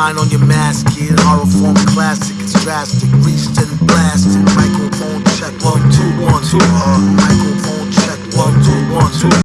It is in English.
Line on your mask, kid. Horror form classic. It's drastic. Reached and blasted. Microphone check. One, two, one, two. Uh.